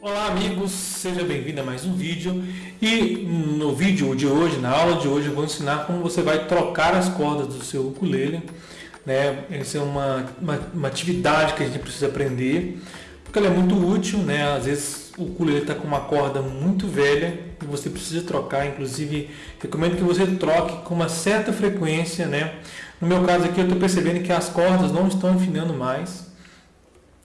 Olá amigos, seja bem-vindo a mais um vídeo e no vídeo de hoje, na aula de hoje, eu vou ensinar como você vai trocar as cordas do seu ukulele. Né? Essa é uma, uma, uma atividade que a gente precisa aprender porque ela é muito útil, né? às vezes o ukulele está com uma corda muito velha e você precisa trocar, inclusive recomendo que você troque com uma certa frequência. Né? No meu caso aqui eu estou percebendo que as cordas não estão afinando mais,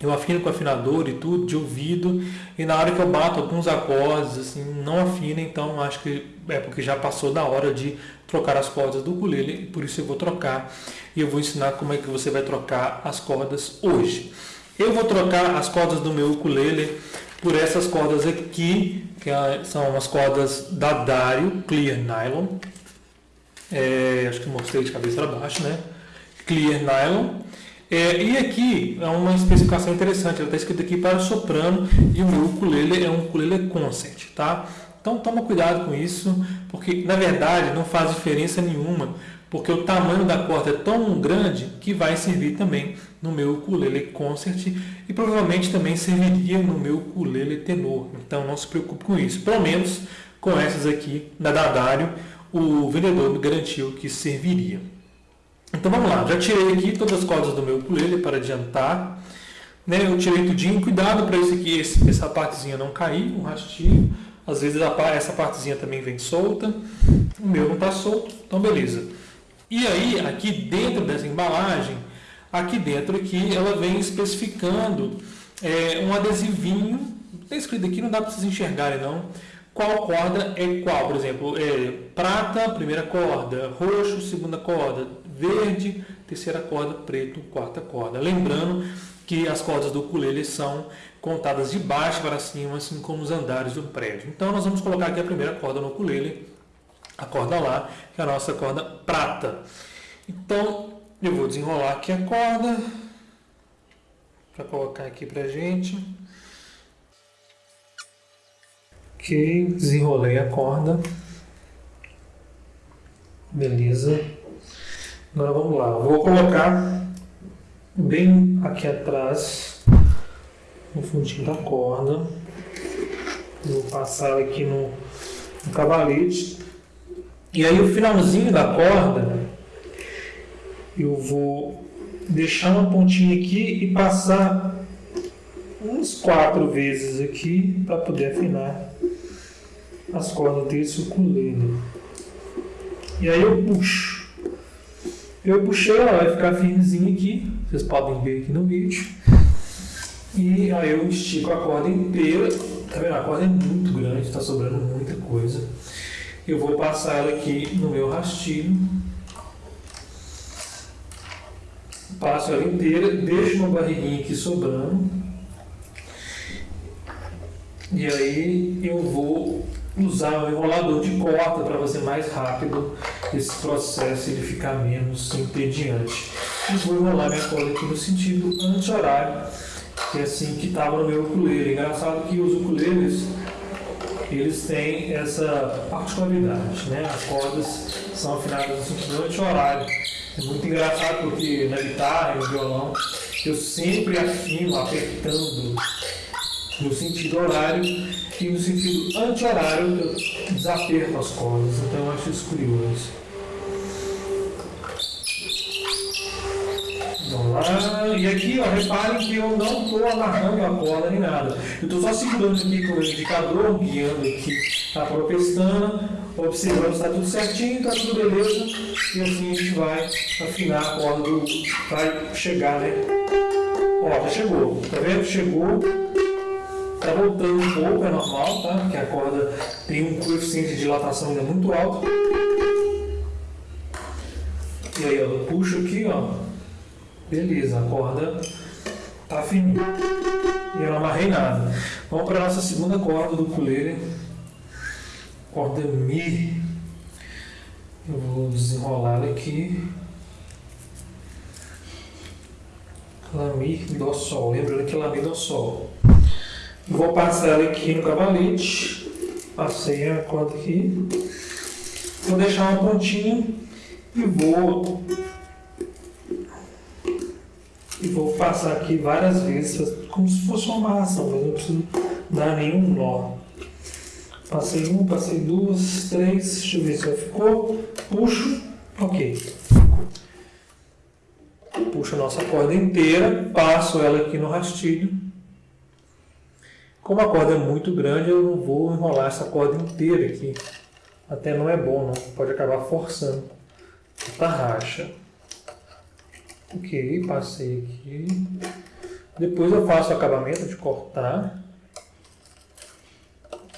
eu afino com afinador e tudo, de ouvido, e na hora que eu bato alguns acordes, assim, não afina, então acho que é porque já passou da hora de trocar as cordas do ukulele, por isso eu vou trocar, e eu vou ensinar como é que você vai trocar as cordas hoje. Eu vou trocar as cordas do meu ukulele por essas cordas aqui, que são as cordas da Dario Clear Nylon, é, acho que mostrei de cabeça para baixo, né? Clear Nylon, é, e aqui é uma especificação interessante, ela está escrito aqui para soprano e o meu ukulele é um ukulele concert, tá? Então toma cuidado com isso, porque na verdade não faz diferença nenhuma, porque o tamanho da corda é tão grande que vai servir também no meu ukulele concert e provavelmente também serviria no meu ukulele tenor. Então não se preocupe com isso, pelo menos com essas aqui da Dadário, o vendedor garantiu que serviria. Então vamos lá, já tirei aqui todas as cordas do meu ukulele para adiantar. Né? Eu tirei tudinho, cuidado para isso aqui, essa partezinha não cair, um rastilho. Às vezes essa partezinha também vem solta. O meu não está solto, então beleza. E aí, aqui dentro dessa embalagem, aqui dentro aqui, ela vem especificando é, um adesivinho. Está escrito aqui, não dá para vocês enxergarem não. Qual corda é qual? Por exemplo, é, prata, primeira corda, roxo, segunda corda, verde, terceira corda, preto, quarta corda. Lembrando que as cordas do ukulele são contadas de baixo para cima, assim como os andares do prédio. Então nós vamos colocar aqui a primeira corda no ukulele, a corda lá, que é a nossa corda prata. Então eu vou desenrolar aqui a corda para colocar aqui para gente. Ok, desenrolei a corda. Beleza. Agora vamos lá, vou colocar bem aqui atrás, no fundinho da corda. Vou passar aqui no, no cavalete. E aí o finalzinho da corda, eu vou deixar uma pontinha aqui e passar uns quatro vezes aqui para poder afinar as cordas desse ukulele. E aí eu puxo. Eu puxei, ela vai ficar firmezinha aqui, vocês podem ver aqui no vídeo. E aí eu estico a corda inteira, tá vendo? A corda é muito grande, está sobrando muita coisa. Eu vou passar ela aqui no meu rastilho. Passo ela inteira, deixo uma barriguinha aqui sobrando. E aí eu vou usar o enrolador de corda para fazer mais rápido esse processo ele ficar menos entediante. E vou enrolar minha corda aqui no sentido anti-horário, que é assim que estava no meu ukulele. Engraçado que os ukuleles eles têm essa particularidade, né? As cordas são afinadas no sentido anti-horário. É muito engraçado porque na guitarra e no violão eu sempre afino apertando no sentido horário e no sentido anti-horário eu desaperto as cordas. Então eu acho isso curioso. Lá. E aqui, ó, reparem que eu não estou amarrando a corda nem nada. Eu estou só segurando aqui com o indicador, guiando aqui a própria pestana, observando se está tudo certinho, está tudo beleza. E assim a gente vai afinar a corda do. vai chegar, né? Ó, já chegou. Tá vendo? Chegou. Tá voltando um pouco, é normal, tá? Porque a corda tem um coeficiente de dilatação ainda muito alto. E aí, ó, eu puxo aqui, ó. Beleza, a corda tá fininha. E eu não amarrei nada. Vamos para nossa segunda corda do ukulele. Corda Mi. Eu vou desenrolar aqui. Lá, Mi, Dó, Sol. Lembrando que Lá, Mi, Dó, Sol. Vou passar ela aqui no cavalete. Passei a corda aqui. Vou deixar uma pontinha e vou e vou passar aqui várias vezes, como se fosse uma amarração, mas não preciso dar nenhum nó. Passei um, passei duas, três, deixa eu ver se ficou. Puxo, ok. Puxo a nossa corda inteira, passo ela aqui no rastilho. Como a corda é muito grande, eu não vou enrolar essa corda inteira aqui. Até não é bom, não. Pode acabar forçando a racha. Ok, passei aqui. Depois eu faço o acabamento de cortar.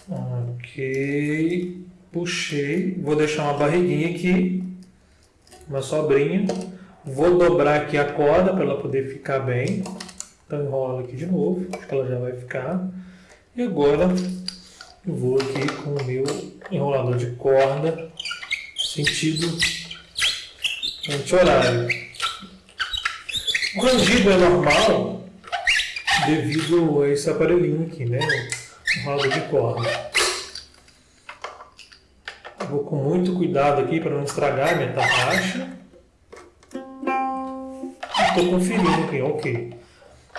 Ok, puxei, vou deixar uma barriguinha aqui, uma sobrinha, vou dobrar aqui a corda para ela poder ficar bem, então enrola aqui de novo, acho que ela já vai ficar, e agora eu vou aqui com o meu enrolador de corda, sentido anti-horário. O rangido é normal devido a esse aparelhinho aqui, né? roda de corda. Vou com muito cuidado aqui para não estragar a minha tarraxa. Estou conferindo aqui, ok.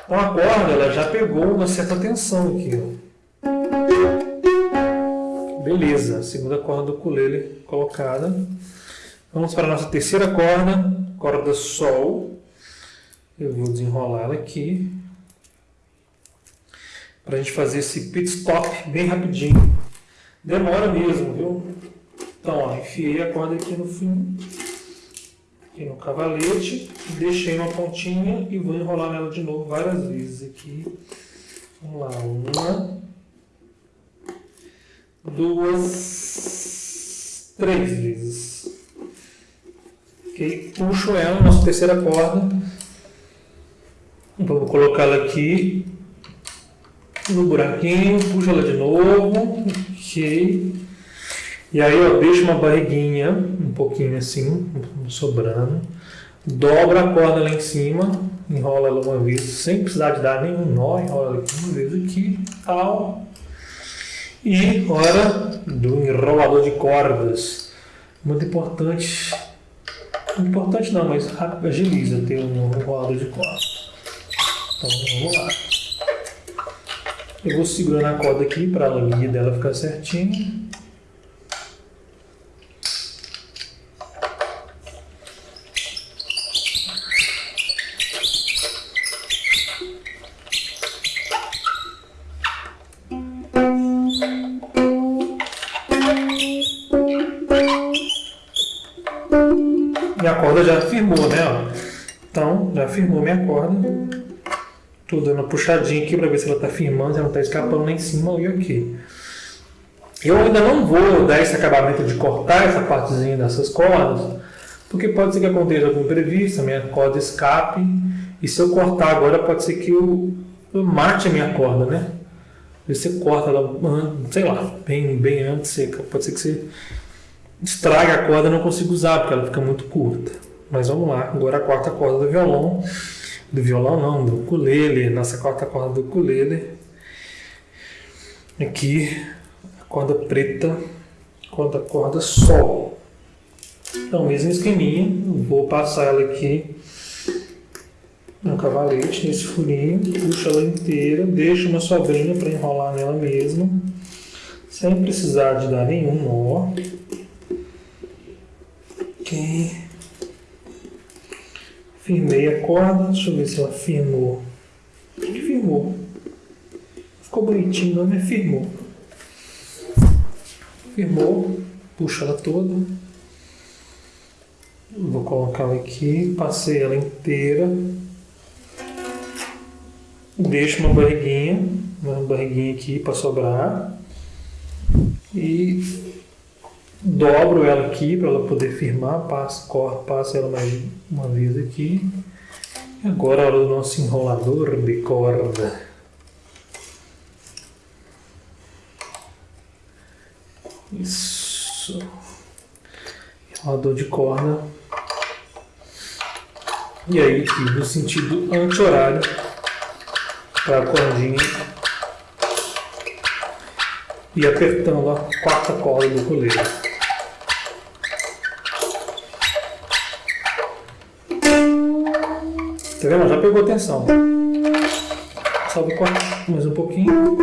Então a corda ela já pegou uma certa tensão aqui. Ó. Beleza, segunda corda do ukulele colocada. Vamos para a nossa terceira corda, corda Sol. Eu vou desenrolar ela aqui para a gente fazer esse pit stop bem rapidinho. Demora mesmo, viu? Então, ó, enfiei a corda aqui no fim, aqui no cavalete, deixei uma pontinha e vou enrolar nela de novo várias vezes aqui. Vamos lá, uma, duas, três vezes. Ok, puxo ela, nossa terceira corda. Vou colocá-la aqui no buraquinho, puxa ela de novo, ok. E aí eu deixo uma barriguinha, um pouquinho assim, sobrando. Dobra a corda lá em cima, enrola ela uma vez, sem precisar de dar nenhum nó, enrola ela uma vez aqui, tal. E hora do enrolador de cordas. Muito importante, importante não, mas agiliza ter um enrolador de cordas. Então vamos lá. Eu vou segurando a corda aqui para a linha dela ficar certinho. Minha corda já firmou, né? Então, já firmou minha corda. Estou dando uma puxadinha aqui para ver se ela está firmando, se ela não está escapando lá em cima e aqui. Eu ainda não vou dar esse acabamento de cortar essa partezinha dessas cordas, porque pode ser que aconteça algum imprevisto, a minha corda escape, e se eu cortar agora pode ser que eu, eu mate a minha corda, né? Você corta ela, sei lá, bem, bem antes seca. Pode ser que você estrague a corda e não consiga usar, porque ela fica muito curta. Mas vamos lá, agora a quarta corda do violão do violão não, do ukulele, nossa quarta corda do ukulele. Aqui, a corda preta, corda, corda sol. Então, mesmo esqueminha, vou passar ela aqui no cavalete, nesse furinho, puxo ela inteira, deixo uma sobrinha para enrolar nela mesmo, sem precisar de dar nenhum nó. Ok. Firmei a corda, deixa eu ver se ela firmou. Acho que firmou. Ficou bonitinho, mas firmou. Firmou, puxa ela toda. Vou colocar ela aqui, passei ela inteira. Deixo uma barriguinha, uma barriguinha aqui para sobrar. E dobro ela aqui para ela poder firmar, passo, corro, passo ela mais uma vez aqui. E agora a hora do nosso enrolador de corda. Isso. Enrolador de corda. E aí aqui no sentido anti-horário para a cordinha e apertando a quarta corda do coleiro. Tá vendo? Já pegou atenção. Só vou cortar mais um pouquinho.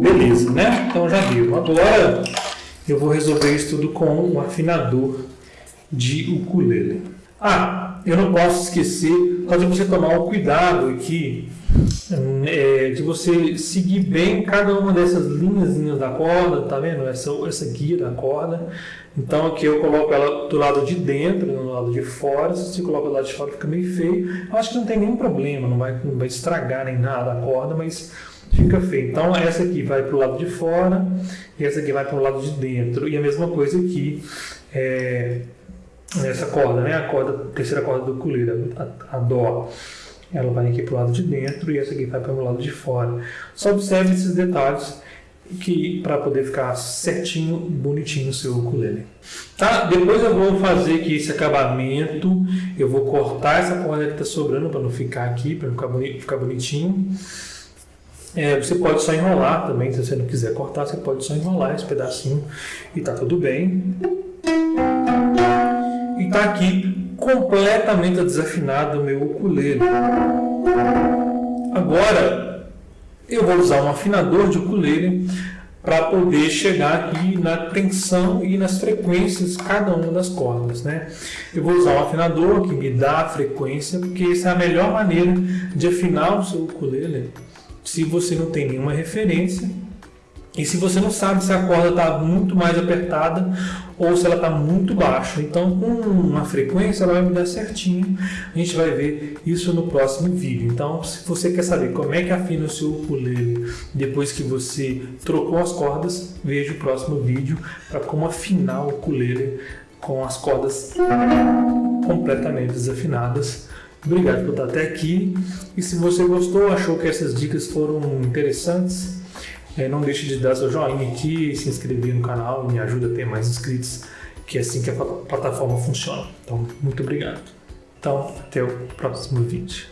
Beleza, né? Então já deu. Agora eu vou resolver isso tudo com um afinador de ukulele. Ah, eu não posso esquecer só de você tomar um cuidado aqui é, de você seguir bem cada uma dessas linhas da corda, tá vendo? Essa, essa guia da corda. Então aqui eu coloco ela do lado de dentro, do lado de fora. Se você coloca do lado de fora fica meio feio. Eu acho que não tem nenhum problema, não vai, não vai estragar nem nada a corda, mas fica feio. Então essa aqui vai para o lado de fora e essa aqui vai para o lado de dentro. E a mesma coisa aqui, é, essa corda, né? A corda, terceira corda do ukulele, a, a dó. Ela vai aqui para o lado de dentro e essa aqui vai para o lado de fora. Só observe esses detalhes que para poder ficar certinho, bonitinho o seu ukulele. Tá? Depois eu vou fazer aqui esse acabamento, eu vou cortar essa corda que está sobrando para não ficar aqui, para não ficar, boni ficar bonitinho. É, você pode só enrolar também, se você não quiser cortar, você pode só enrolar esse pedacinho e tá tudo bem. E tá aqui completamente desafinado o meu ukulele. Agora, eu vou usar um afinador de ukulele para poder chegar aqui na tensão e nas frequências cada uma das cordas, né? Eu vou usar um afinador que me dá a frequência, porque essa é a melhor maneira de afinar o seu ukulele se você não tem nenhuma referência e se você não sabe se a corda está muito mais apertada ou se ela está muito baixa. Então, com uma frequência, ela vai me dar certinho. A gente vai ver isso no próximo vídeo. Então, se você quer saber como é que afina o seu ukulele depois que você trocou as cordas, veja o próximo vídeo para como afinar o ukulele com as cordas completamente desafinadas. Obrigado por estar até aqui. E se você gostou, achou que essas dicas foram interessantes, é, não deixe de dar seu joinha aqui, se inscrever no canal, me ajuda a ter mais inscritos, que é assim que a plataforma funciona. Então, muito obrigado. Então, até o próximo vídeo.